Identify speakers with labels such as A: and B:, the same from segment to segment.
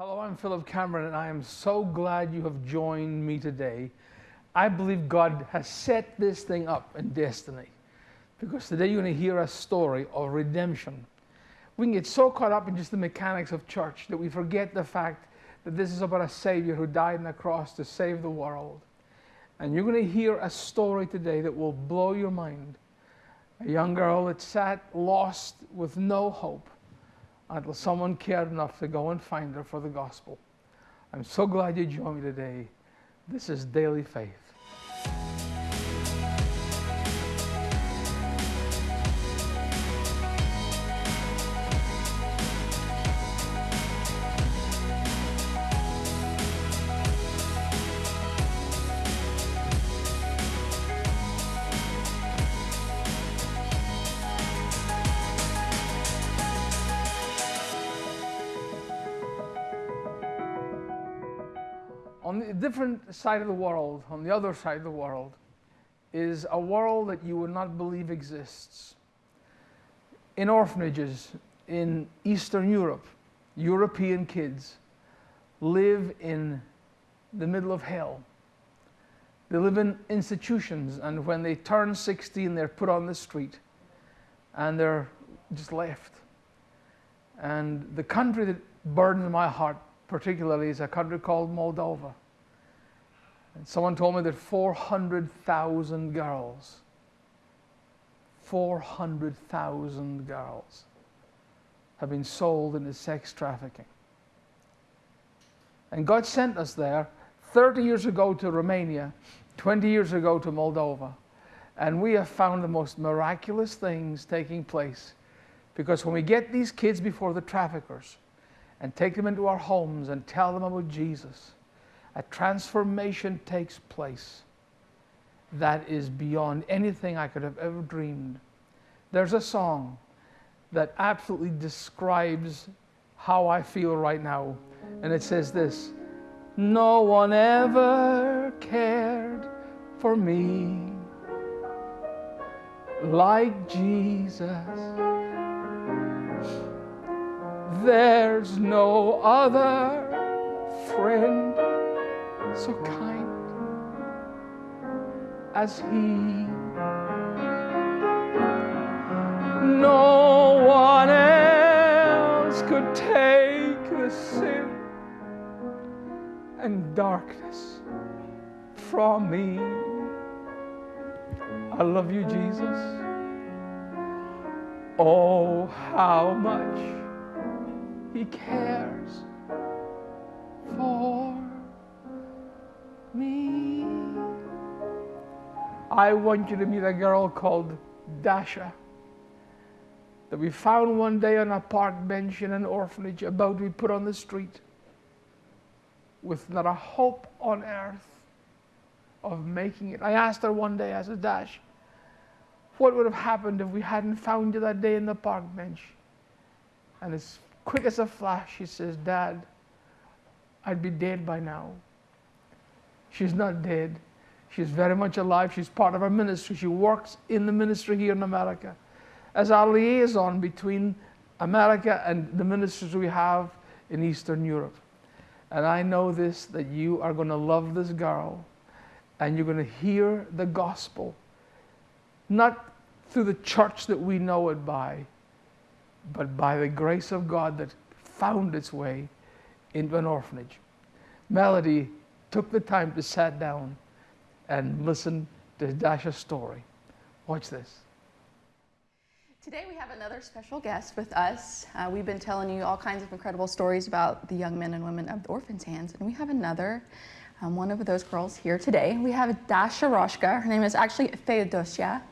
A: Hello, I'm Philip Cameron, and I am so glad you have joined me today. I believe God has set this thing up in destiny because today you're going to hear a story of redemption. We can get so caught up in just the mechanics of church that we forget the fact that this is about a Savior who died on the cross to save the world. And you're going to hear a story today that will blow your mind. A young girl that sat lost with no hope until someone cared enough to go and find her for the gospel. I'm so glad you joined me today. This is Daily Faith. On the different side of the world, on the other side of the world, is a world that you would not believe exists. In orphanages in Eastern Europe, European kids live in the middle of hell. They live in institutions, and when they turn 16, they're put on the street and they're just left. And the country that burdens my heart particularly is a country called Moldova. And someone told me that 400,000 girls, 400,000 girls have been sold into sex trafficking. And God sent us there 30 years ago to Romania, 20 years ago to Moldova. And we have found the most miraculous things taking place. Because when we get these kids before the traffickers, and take them into our homes and tell them about Jesus, a transformation takes place that is beyond anything I could have ever dreamed. There's a song that absolutely describes how I feel right now, and it says this No one ever cared for me like Jesus. There's no other friend so kind as He. No one else could take the sin and darkness from me. I love you, Jesus. Oh, how much He cares for me. I want you to meet a girl called Dasha that we found one day on a park bench in an orphanage about to be put on the street with not a hope on earth of making it. I asked her one day, I said, Dash, what would have happened if we hadn't found you that day in the park bench? And as quick as a flash, she says, Dad, I'd be dead by now. She's not dead. She's very much alive. She's part of our ministry. She works in the ministry here in America as our liaison between America and the ministries we have in Eastern Europe. And I know this that you are going to love this girl and you're going to hear the gospel, not through the church that we know it by, but by the grace of God that found its way into an orphanage. Melody took the time to sit down and listen to Dasha's story. Watch this.
B: Today we have another special guest with us. Uh, we've been telling you all kinds of incredible stories about the young men and women of the Orphans' Hands, and we have another um, one of those girls here today. We have Dasha Roshka. Her name is actually Feodosia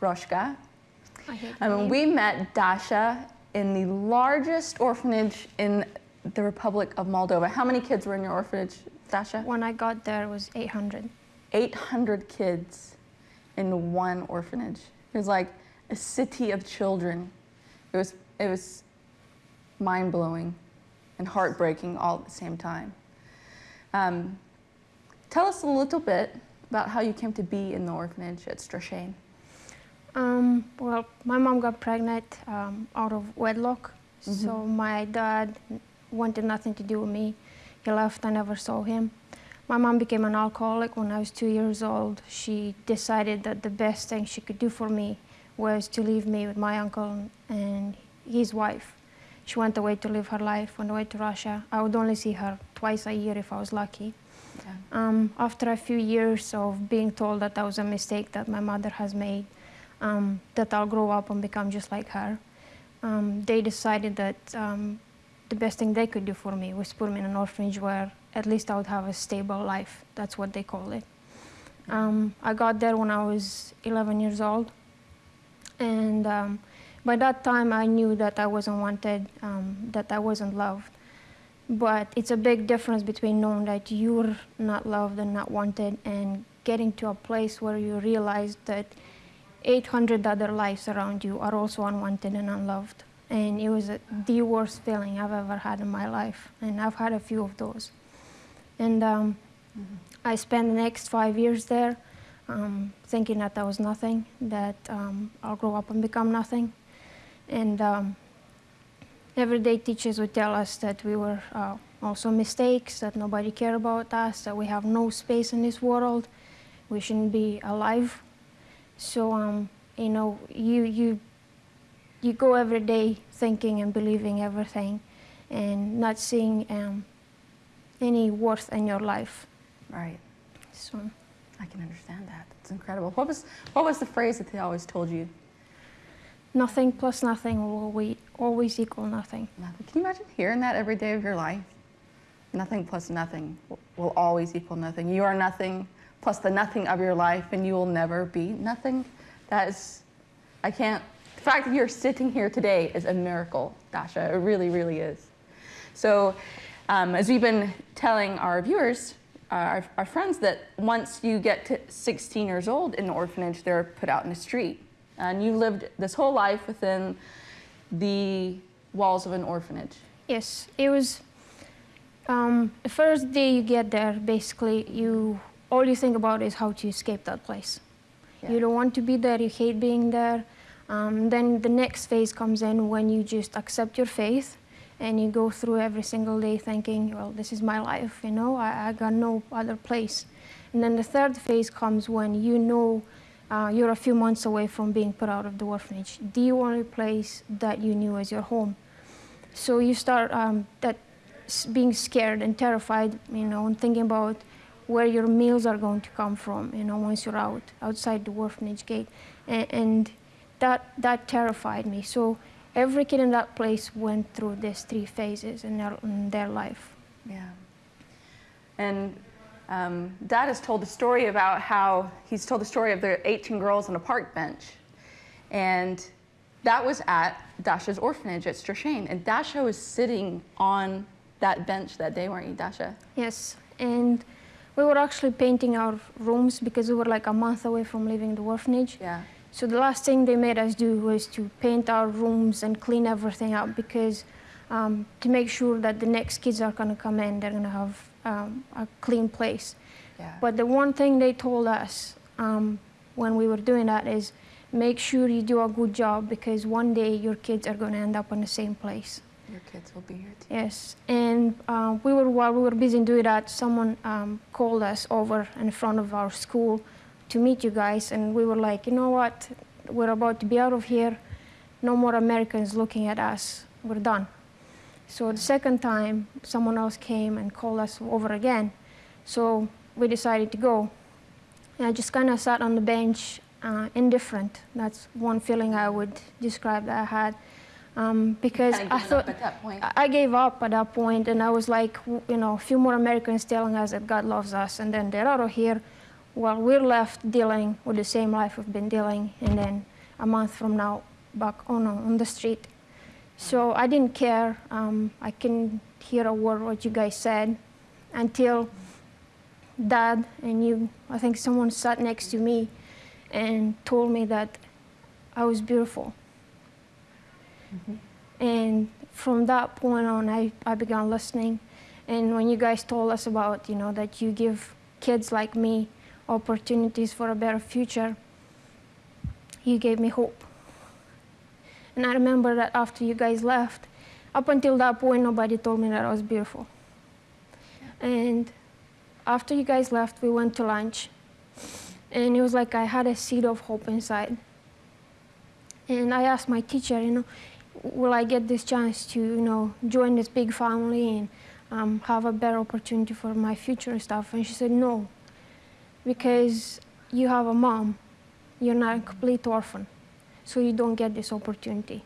B: Roshka. Um, we met Dasha in the largest orphanage in the Republic of Moldova. How many kids were in your orphanage, Dasha?
C: When I got there, it was 800.
B: 800 kids in one orphanage. It was like a city of children. It was, it was mind blowing and heartbreaking all at the same time. Um, tell us a little bit about how you came to be in the orphanage at Strashane.
C: Um, well, my mom got pregnant um, out of wedlock, so my dad wanted nothing to do with me. He left, I never saw him. My mom became an alcoholic when I was two years old. She decided that the best thing she could do for me was to leave me with my uncle and his wife. She went away to live her life, went away to Russia. I would only see her twice a year if I was lucky.
B: Yeah.
C: Um, after a few years of being told that that was a mistake that my mother has made, um, that I'll grow up and become just like her, um, they decided that um, the best thing they could do for me was put me in an orphanage where at least I would have a stable life. That's what they call it. Um, I got there when I was 11 years old, and um, by that time I knew that I wasn't wanted, um, that I wasn't loved. But it's a big difference between knowing that you're not loved and not wanted and getting to a place where you realize that 800 other lives around you are also unwanted and unloved. And it was a, the worst feeling I've ever had in my life. And I've had a few of those. And um, I spent the next five years there um, thinking that that was nothing, that um, I'll grow up and become nothing. And um, everyday teachers would tell us that we were uh, also mistakes, that nobody cared about us, that we have no space in this world, we shouldn't be alive. So, um, you know, you, you, you go every day thinking and believing everything and not seeing um, any worth in your life.
B: Right.
C: So,
B: I can understand that. It's incredible. What was what was the phrase that they always told you?
C: nothing plus nothing will always, always equal nothing.
B: Nothing. Can you imagine hearing that every day of your life? Nothing plus nothing will- will always equal nothing. You are nothing plus the nothing of your life, and you will never be nothing. That is, I can't. The fact that you're sitting here today is a miracle, Dasha. It really, really is. So, um, as we've been telling our viewers, uh, our, our friends, that once you get to 16 years old in an orphanage, they're put out in the street. And you've lived this whole life within the walls of an orphanage.
C: Yes, it was um, the first day you get there. Basically, you all you think about is how to escape that place.
B: Yeah.
C: You don't want to be there. You hate being there. Um, then the next phase comes in when you just accept your faith, and you go through every single day thinking, "Well, this is my life. You know, I, I got no other place." And then the third phase comes when you know uh, you're a few months away from being put out of the orphanage, the only place that you knew as your home. So you start um, that being scared and terrified, you know, and thinking about where your meals are going to come from, you know, once you're out outside the orphanage gate, and, and that that terrified me. So every kid in that place went through these three phases in their in their life.
B: Yeah. And um, Dad has told a story about how he's told the story of the 18 girls on a park bench. And that was at Dasha's orphanage at Strashane. And Dasha was sitting on that bench that day, weren't you, Dasha?
C: Yes, and we were actually painting our rooms because we were like a month away from leaving the orphanage.
B: Yeah.
C: So the last thing they made us do was to paint our rooms and clean everything up because um, to make sure that the next kids are going to come in, they're going to have um, a clean place.
B: Yeah.
C: But the one thing they told us um, when we were doing that is make sure you do a good job because one day your kids are going to end up in the same place.
B: Your kids will be here too.
C: Yes, and uh, we were while we were busy doing that, someone um, called us over in front of our school to meet you guys, and we were like, you know what, we're about to be out of here. No more Americans looking at us. We're done. So the second time, someone else came and called us over again. So we decided to go. And I just kind of sat on the bench, uh, indifferent. That's one feeling I would describe that I had. Um, because I thought
B: up at that point.
C: I- I gave up at that point, and I was like, you know, a few more Americans telling us that God loves us, and then they're out of here. While we're left dealing with the same life we've been dealing, and then a month from now, back on on the street. So I didn't care. Um, I couldn't hear a word what you guys said until Dad and you. I think someone sat next to me and told me that I was beautiful. And from that point on, I, I began listening. And when you guys told us about, you know, that you give kids like me opportunities for a better future, you gave me hope. And I remember that after you guys left, up until that point, nobody told me that I was beautiful. And after you guys left, we went to lunch. And it was like I had a seed of hope inside. And I asked my teacher, you know, will I get this chance to, you know, join this big family and um, have a better opportunity for my future and stuff? And she said, no, because you have a mom. You're not a complete orphan, so you don't get this opportunity.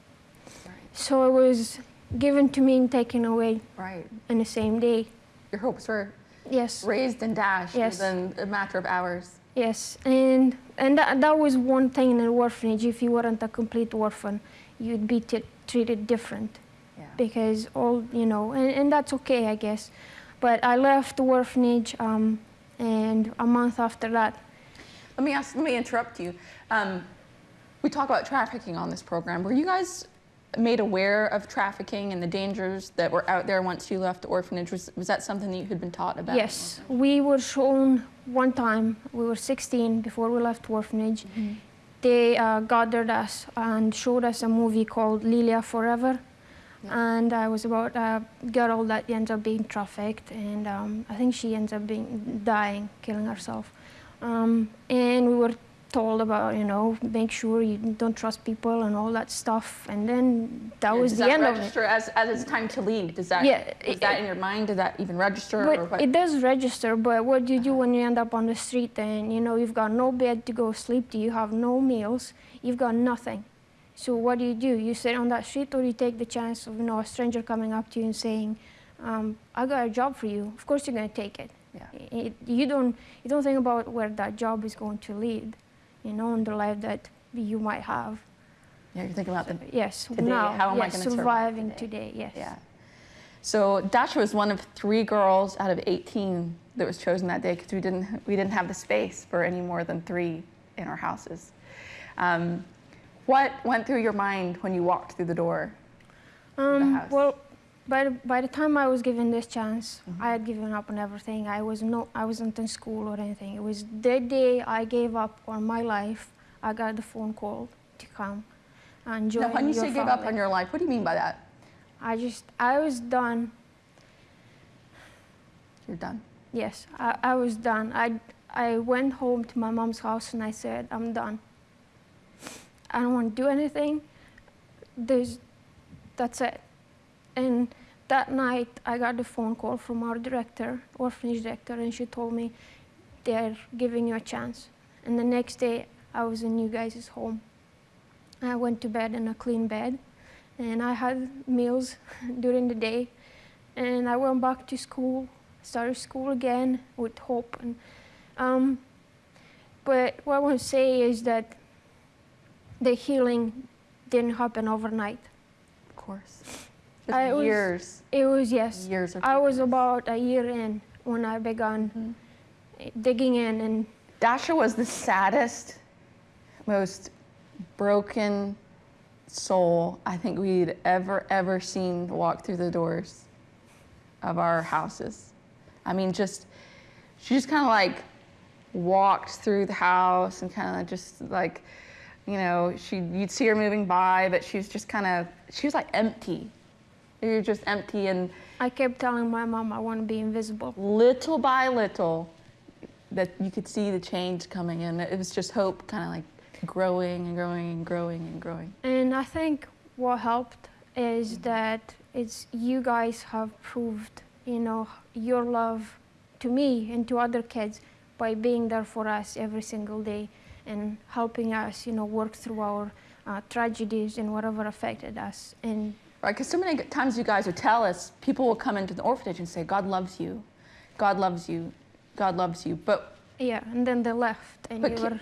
B: Right.
C: So it was given to me and taken away
B: Right.
C: in the same day.
B: Your hopes were
C: Yes,
B: raised and dashed
C: Yes.
B: within a matter of hours.
C: yes, and and that, that was one thing in an orphanage. If you weren't a complete orphan, you'd be t- treated different
B: Yeah.
C: because all you know, and, and that's okay, I guess. But I left the orphanage, um, and a month after that,
B: Let me ask. Let me interrupt you. Um, we talk about trafficking on this program. Were you guys made aware of trafficking and the dangers that were out there once you left the orphanage? Was, was that something that you had been taught about?
C: Yes, we were shown one time, we were 16 before we left orphanage. They uh, gathered us and showed us a movie called Lilya Forever. And I was about a girl that ends up being trafficked, and um, I think she ends up being dying, killing herself. Um, and we were told about, you know, make sure you don't trust people and all that stuff. And then that
B: Yeah,
C: was
B: does
C: the
B: that
C: end of it.
B: register as, as it's time to leave? Does that
C: Yeah, it-
B: that in your mind? Did that even register or what?
C: it does register, but what do you do when you end up on the street and you know you've got no bed to go sleep to, you have no meals, you've got nothing. So what do you do? You sit on that street or you take the chance of you know a stranger coming up to you and saying, um, I got a job for you. Of course you're gonna take it.
B: Yeah.
C: It- you don't you don't think about where that job is going to lead, you know, in the life that you might have.
B: yeah, you're thinking about the
C: Yes,
B: Today,
C: now,
B: how am I
C: yes,
B: gonna survive
C: surviving
B: today?
C: today? Yes.
B: Yeah. So Dasha was one of three girls out of 18 that was chosen that day because we didn't we didn't have the space for any more than three in our houses. Um, what went through your mind when you walked through the door?
C: Um,
B: house?
C: well, by the, by the time I was given this chance,
B: Mm-hmm.
C: I had given up on everything. I was no, I wasn't in school or anything. It was the day I gave up on my life. I got the phone call to come and join
B: Now, when you say give up on your life, what do you mean by that?
C: I just, I was done.
B: You're done.
C: Yes, I, I was done. I, I went home to my mom's house and I said, I'm done. I don't want to do anything. There's, that's it. And that night, I got a phone call from our director, orphanage director, and she told me they're giving you a chance. And the next day, I was in you guys' home. I went to bed in a clean bed, and I had meals during the day. And I went back to school, started school again with hope. And, um, but what I want to say is that the healing didn't happen overnight.
B: Of course.
C: I
B: Just
C: was-
B: years,
C: It was, yes,
B: years
C: I was about a year in when I began
B: Mhm.
C: digging in, and
B: Dasha was the saddest, most broken soul I think we'd ever, ever seen walk through the doors of our houses. I mean, just, she just kind of like walked through the house and kind of just like, you know, she, you'd see her moving by, but she was just kind of, she was like empty. You're just empty and
C: I kept telling my mom I want to be invisible.
B: little by little that you could see the change coming in. It was just hope kind of like growing and growing and growing and growing.
C: And I think what helped is that it's you guys have proved, you know, your love to me and to other kids by being there for us every single day and helping us, you know, work through our uh, tragedies and whatever affected us. And
B: Right? Because so many times you guys would tell us, people will come into the orphanage and say, God loves you, God loves you, God loves you. But,
C: yeah, and then they left, and
B: but
C: you were.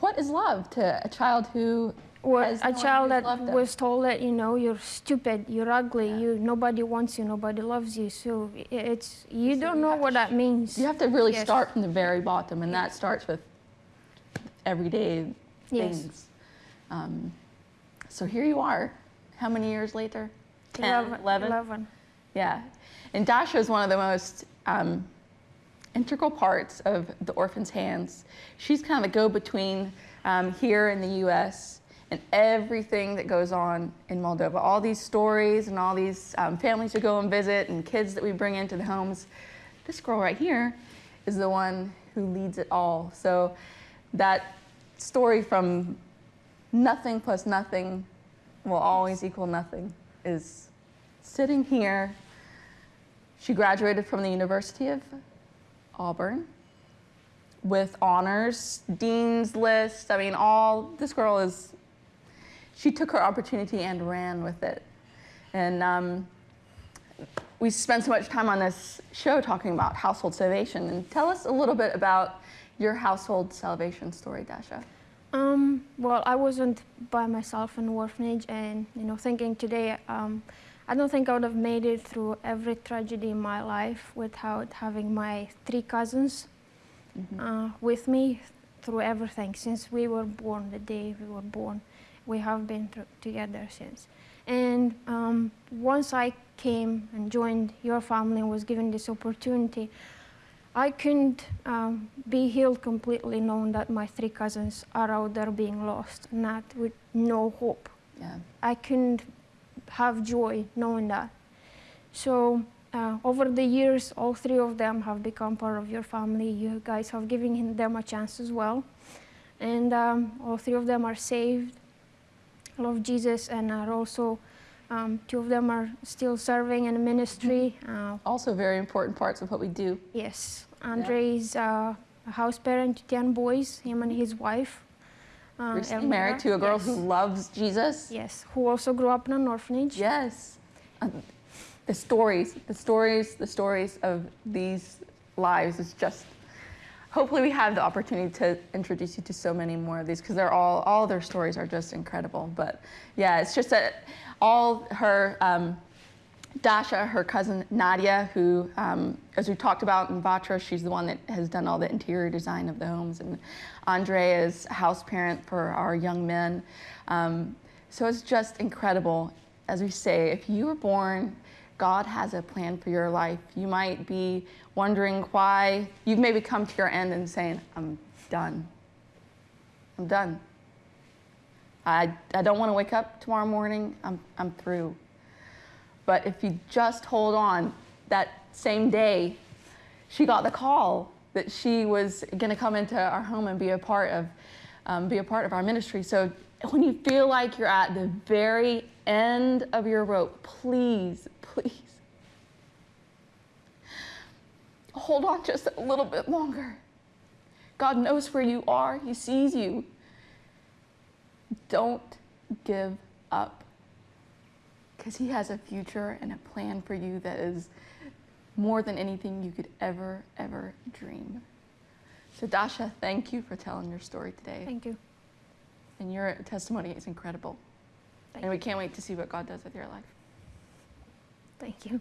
B: what is love to a child who has
C: a
B: no
C: child that was told that you know you're stupid, you're ugly,
B: Yeah.
C: you nobody wants you, nobody loves you. So it's you
B: So
C: don't
B: you
C: know what that means.
B: You have to really
C: Yes.
B: start from the very bottom, and that starts with everyday
C: Yes.
B: things. Um, so here you are. How many years later? 10,
C: 11,
B: 11?
C: 11.
B: Yeah. And Dasha is one of the most um, integral parts of the orphan's hands. She's kind of the go between um, here in the US and everything that goes on in Moldova. All these stories and all these um, families who go and visit and kids that we bring into the homes. This girl right here is the one who leads it all. So that story from nothing plus nothing will always equal nothing is sitting here. She graduated from the University of Auburn with honors, dean's list. I mean, all this girl is, she took her opportunity and ran with it. And um, we spent so much time on this show talking about household salvation. And tell us a little bit about your household salvation story, Dasha.
C: Um, well, I wasn't by myself in the orphanage, and you know, thinking today, um, I don't think I would have made it through every tragedy in my life without having my three cousins mm -hmm. uh, with me through everything since we were born. The day we were born, we have been together since. And um, once I came and joined your family and was given this opportunity, I couldn't um, be healed completely knowing that my three cousins are out there being lost, not with no hope. Yeah. I couldn't have joy knowing that. So uh, over the years, all three of them have become part of your family. You guys have given them a chance as well. And um, all three of them are saved, love Jesus, and are also um, two of them are still serving in a ministry.
B: Uh, also very important parts of what we do.
C: Yes. Andre is uh, a house parent to 10 boys, him and his wife.
B: Uh, Recently married to a girl yes. who loves Jesus.
C: Yes, who also grew up in an orphanage.
B: Yes. Uh, the stories, the stories, the stories of these lives is just hopefully we have the opportunity to introduce you to so many more of these because they're all all their stories are just incredible but yeah it's just that all her um, Dasha, her cousin Nadia, who, um, as we talked about in Vatra, she's the one that has done all the interior design of the homes, and Andre is house parent for our young men. Um, so it's just incredible. As we say, if you were born, God has a plan for your life. You might be wondering why, you've maybe come to your end and saying, I'm done. I'm done. I, I don't want to wake up tomorrow morning. I'm, I'm through. But if you just hold on, that same day, she got the call that she was going to come into our home and be a part of, um, be a part of our ministry. So when you feel like you're at the very end of your rope, please, please, hold on just a little bit longer. God knows where you are. He sees you. Don't give up because He has a future and a plan for you that is more than anything you could ever, ever dream. So, Dasha, thank you for telling your story today.
C: Thank you.
B: And your testimony is incredible. Thank and we can't wait to see what God does with your life.
C: Thank you.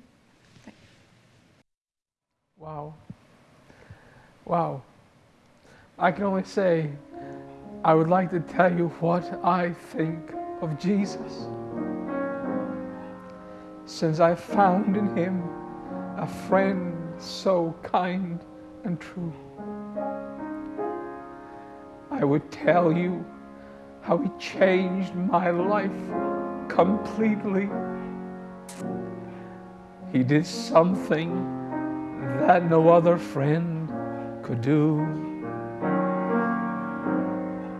A: Wow. Wow. I can only say, I would like to tell you what I think of Jesus. Since I found in him a friend so kind and true, I would tell you how he changed my life completely. He did something that no other friend could do.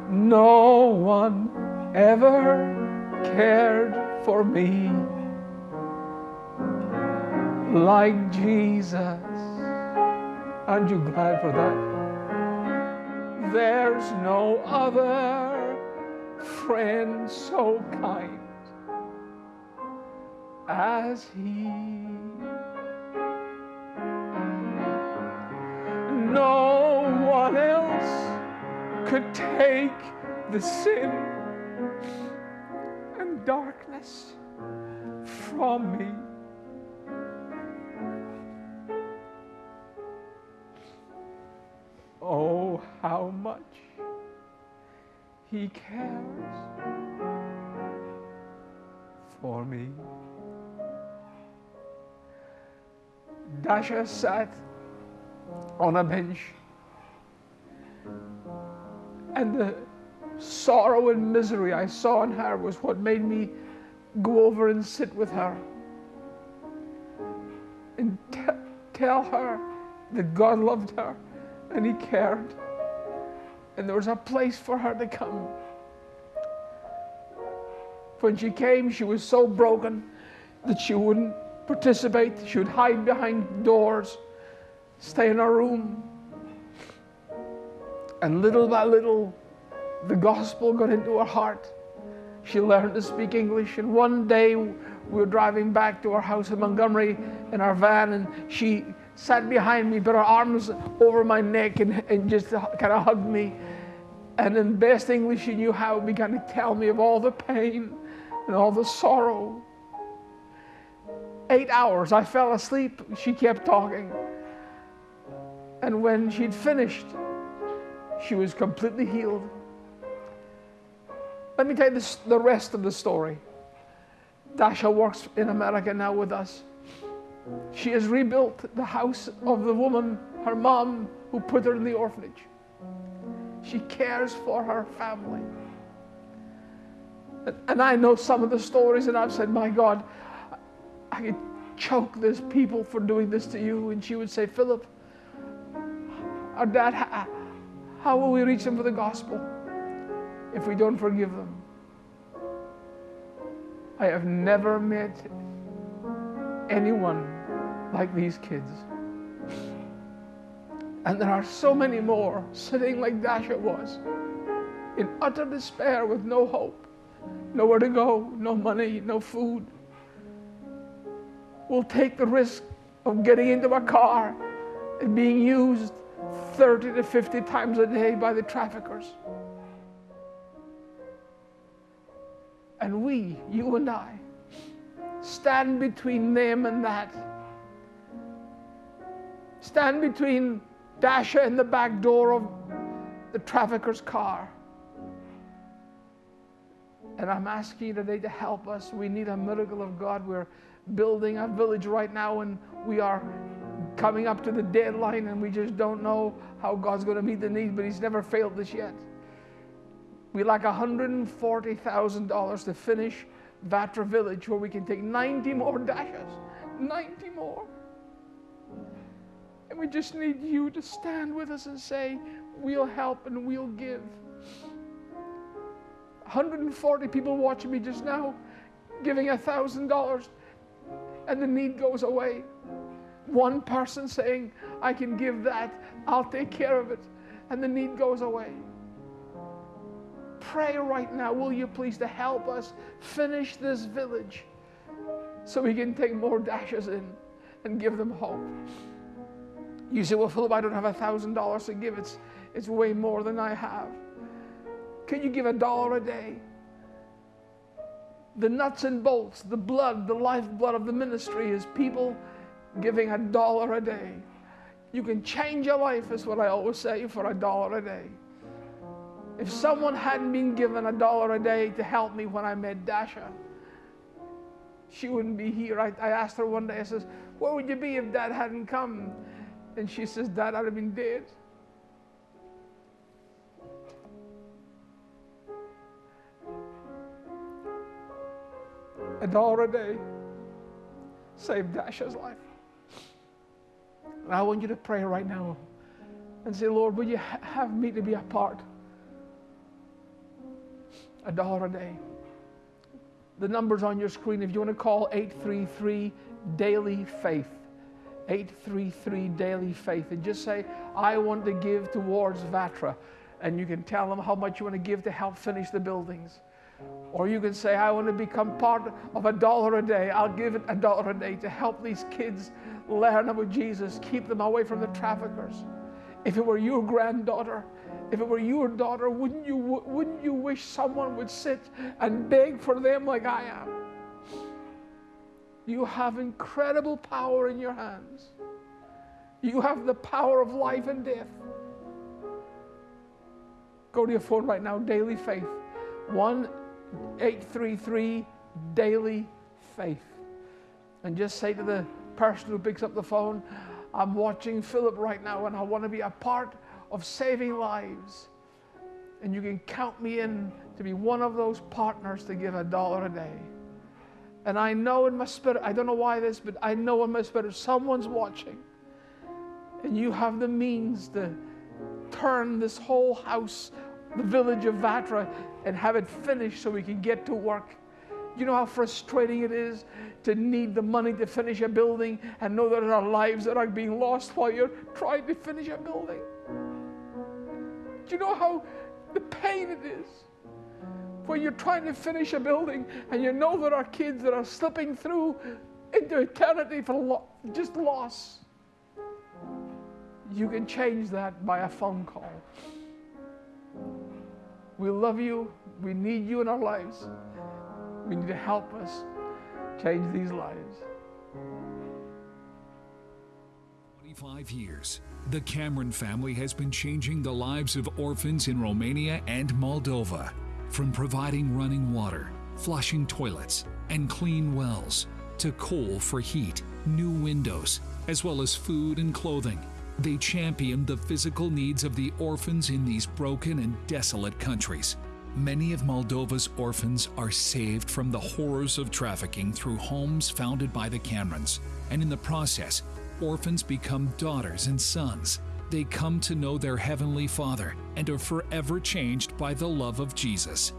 A: No one ever cared for me like Jesus. Aren't you glad for that? There's no other friend so kind as He. Could take the sin and darkness from me. Oh, how much he cares for me. Dasha sat on a bench. And the sorrow and misery I saw in her was what made me go over and sit with her and tell her that God loved her and He cared. And there was a place for her to come. When she came, she was so broken that she wouldn't participate. She would hide behind doors, stay in her room. And little by little, the gospel got into her heart. She learned to speak English. And one day, we were driving back to our house in Montgomery in our van, and she sat behind me, put her arms over my neck, and, and just kind of hugged me. And in best English she knew how, began to tell me of all the pain and all the sorrow. Eight hours, I fell asleep. She kept talking. And when she'd finished, she was completely healed. Let me tell you this, the rest of the story. Dasha works in America now with us. She has rebuilt the house of the woman, her mom, who put her in the orphanage. She cares for her family. And I know some of the stories, and I've said, My God, I could choke these people for doing this to you. And she would say, Philip, our dad, how will we reach them for the gospel if we don't forgive them? I have never met anyone like these kids. And there are so many more sitting like Dasha was, in utter despair with no hope, nowhere to go, no money, no food. We'll take the risk of getting into a car and being used 30 to 50 times a day by the traffickers. And we, you and I, stand between them and that. Stand between Dasha and the back door of the trafficker's car. And I'm asking you today to help us. We need a miracle of God. We're building a village right now and we are coming up to the deadline and we just don't know how God's going to meet the need, but He's never failed us yet. We lack $140,000 to finish Vatra Village where we can take 90 more dashes. 90 more. And we just need you to stand with us and say, We'll help and we'll give. 140 people watching me just now giving $1,000 and the need goes away. One person saying, I can give that, I'll take care of it, and the need goes away. Pray right now, will you please, to help us finish this village so we can take more dashes in and give them hope. You say, Well, Philip, I don't have a thousand dollars to give. It's it's way more than I have. Can you give a dollar a day? The nuts and bolts, the blood, the lifeblood of the ministry is people giving a dollar a day. You can change your life, is what I always say, for a dollar a day. If someone hadn't been given a dollar a day to help me when I met Dasha, she wouldn't be here. I, I asked her one day, I says, Where would you be if dad hadn't come? And she says, Dad, I'd have been dead. A dollar a day saved Dasha's life. And I want you to pray right now and say, Lord, will you ha- have me to be a part? A dollar a day. The number's on your screen. If you want to call 833 Daily Faith. 833 Daily Faith and just say, I want to give towards Vatra. And you can tell them how much you want to give to help finish the buildings. Or you can say, I want to become part of a dollar a day. I'll give it a dollar a day to help these kids learn about Jesus, keep them away from the traffickers. If it were your granddaughter, if it were your daughter, wouldn't you, wouldn't you wish someone would sit and beg for them like I am? You have incredible power in your hands. You have the power of life and death. Go to your phone right now, Daily Faith. 1 833 Daily Faith. And just say to the person who picks up the phone, I'm watching Philip right now and I want to be a part of saving lives. And you can count me in to be one of those partners to give a dollar a day. And I know in my spirit, I don't know why this, but I know in my spirit someone's watching. And you have the means to turn this whole house, the village of Vatra, and have it finished so we can get to work. You know how frustrating it is to need the money to finish a building and know that there are lives that are being lost while you're trying to finish a building? Do you know how the pain it is? when you're trying to finish a building and you know there are kids that are slipping through into eternity for lo- just loss. You can change that by a phone call. We love you. We need you in our lives. We need to help us change these lives.
D: 25 years, the Cameron family has been changing the lives of orphans in Romania and Moldova. From providing running water, flushing toilets, and clean wells, to coal for heat, new windows, as well as food and clothing, they champion the physical needs of the orphans in these broken and desolate countries. Many of Moldova's orphans are saved from the horrors of trafficking through homes founded by the Camerons, and in the process, orphans become daughters and sons they come to know their Heavenly Father and are forever changed by the love of Jesus.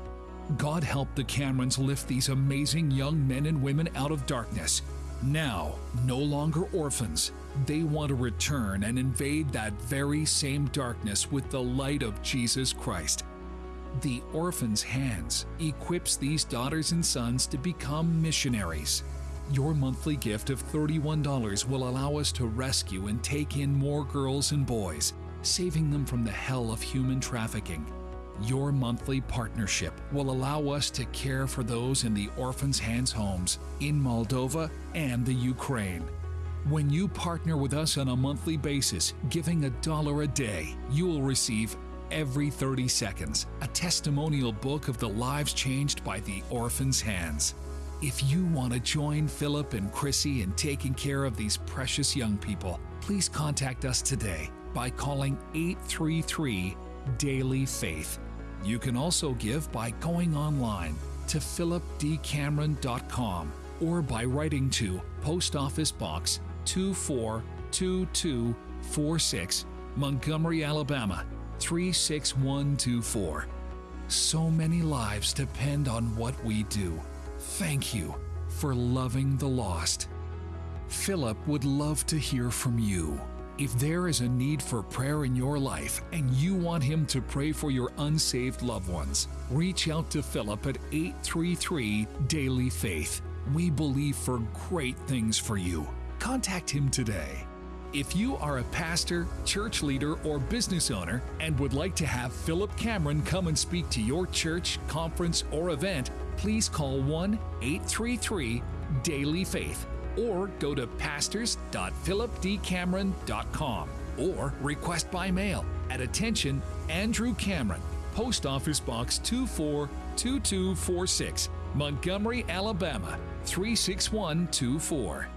D: God help the Camerons lift these amazing young men and women out of darkness. Now, no longer orphans, they want to return and invade that very same darkness with the light of Jesus Christ. The Orphan's Hands equips these daughters and sons to become missionaries. Your monthly gift of $31 will allow us to rescue and take in more girls and boys, saving them from the hell of human trafficking. Your monthly partnership will allow us to care for those in the Orphans' Hands homes in Moldova and the Ukraine. When you partner with us on a monthly basis, giving a dollar a day, you will receive every 30 seconds a testimonial book of the lives changed by the Orphans' Hands. If you want to join Philip and Chrissy in taking care of these precious young people, please contact us today by calling 833 Daily Faith. You can also give by going online to philipdcameron.com or by writing to Post Office Box 242246, Montgomery, Alabama 36124. So many lives depend on what we do. Thank you for loving the lost. Philip would love to hear from you. If there is a need for prayer in your life and you want him to pray for your unsaved loved ones, reach out to Philip at 833 Daily Faith. We believe for great things for you. Contact him today. If you are a pastor, church leader, or business owner and would like to have Philip Cameron come and speak to your church, conference, or event, please call 1 833 Daily Faith or go to pastors.philipdcameron.com or request by mail at attention Andrew Cameron, Post Office Box 242246, Montgomery, Alabama 36124.